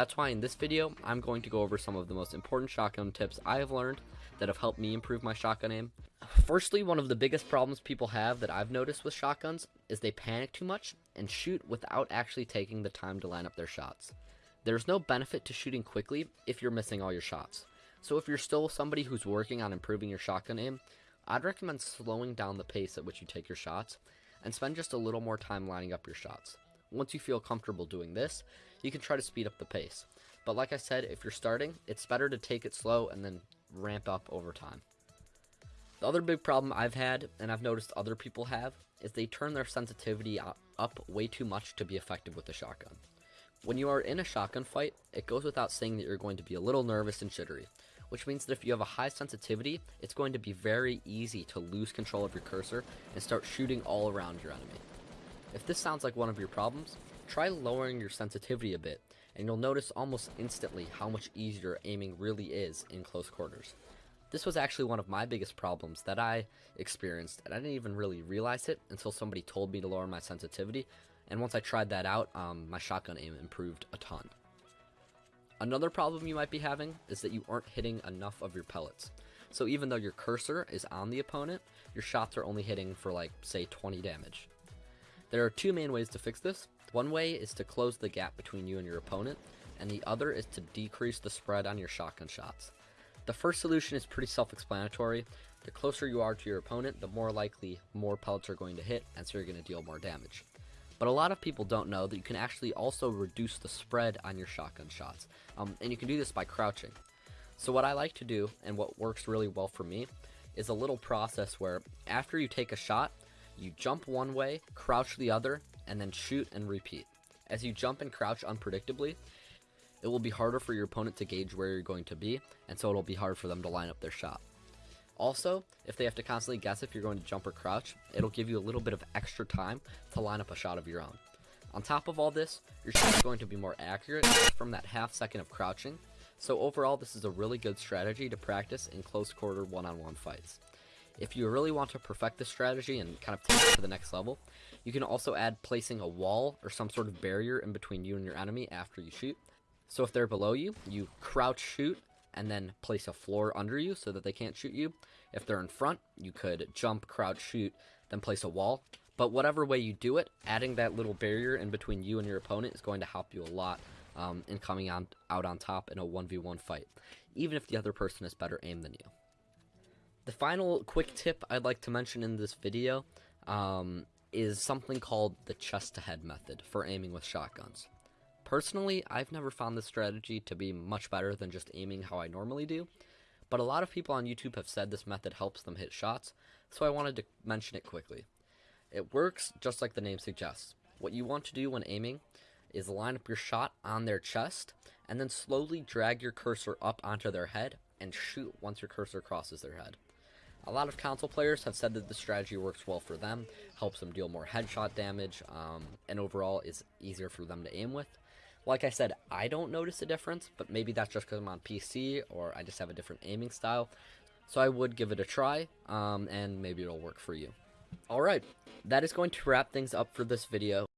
That's why in this video, I'm going to go over some of the most important shotgun tips I have learned that have helped me improve my shotgun aim. Firstly, one of the biggest problems people have that I've noticed with shotguns is they panic too much and shoot without actually taking the time to line up their shots. There's no benefit to shooting quickly if you're missing all your shots. So if you're still somebody who's working on improving your shotgun aim, I'd recommend slowing down the pace at which you take your shots and spend just a little more time lining up your shots. Once you feel comfortable doing this, you can try to speed up the pace. But like I said, if you're starting, it's better to take it slow and then ramp up over time. The other big problem I've had, and I've noticed other people have, is they turn their sensitivity up way too much to be effective with the shotgun. When you are in a shotgun fight, it goes without saying that you're going to be a little nervous and jittery, which means that if you have a high sensitivity, it's going to be very easy to lose control of your cursor and start shooting all around your enemy. If this sounds like one of your problems, try lowering your sensitivity a bit, and you'll notice almost instantly how much easier aiming really is in close quarters. This was actually one of my biggest problems that I experienced, and I didn't even really realize it until somebody told me to lower my sensitivity, and once I tried that out, um, my shotgun aim improved a ton. Another problem you might be having is that you aren't hitting enough of your pellets. So even though your cursor is on the opponent, your shots are only hitting for like, say, 20 damage. There are two main ways to fix this. One way is to close the gap between you and your opponent, and the other is to decrease the spread on your shotgun shots. The first solution is pretty self-explanatory. The closer you are to your opponent, the more likely more pellets are going to hit, and so you're going to deal more damage. But a lot of people don't know that you can actually also reduce the spread on your shotgun shots, um, and you can do this by crouching. So what I like to do, and what works really well for me, is a little process where after you take a shot, you jump one way, crouch the other, and then shoot and repeat. As you jump and crouch unpredictably, it will be harder for your opponent to gauge where you're going to be, and so it'll be hard for them to line up their shot. Also, if they have to constantly guess if you're going to jump or crouch, it'll give you a little bit of extra time to line up a shot of your own. On top of all this, your shot is going to be more accurate from that half second of crouching, so overall this is a really good strategy to practice in close quarter one-on-one -on -one fights. If you really want to perfect this strategy and kind of take it to the next level, you can also add placing a wall or some sort of barrier in between you and your enemy after you shoot. So if they're below you, you crouch shoot and then place a floor under you so that they can't shoot you. If they're in front, you could jump, crouch, shoot, then place a wall. But whatever way you do it, adding that little barrier in between you and your opponent is going to help you a lot um, in coming on, out on top in a 1v1 fight, even if the other person has better aim than you. The final quick tip I'd like to mention in this video um, is something called the chest to head method for aiming with shotguns. Personally, I've never found this strategy to be much better than just aiming how I normally do, but a lot of people on YouTube have said this method helps them hit shots, so I wanted to mention it quickly. It works just like the name suggests. What you want to do when aiming is line up your shot on their chest, and then slowly drag your cursor up onto their head and shoot once your cursor crosses their head. A lot of console players have said that the strategy works well for them, helps them deal more headshot damage, um, and overall is easier for them to aim with. Like I said, I don't notice a difference, but maybe that's just because I'm on PC or I just have a different aiming style. So I would give it a try, um, and maybe it'll work for you. Alright, that is going to wrap things up for this video.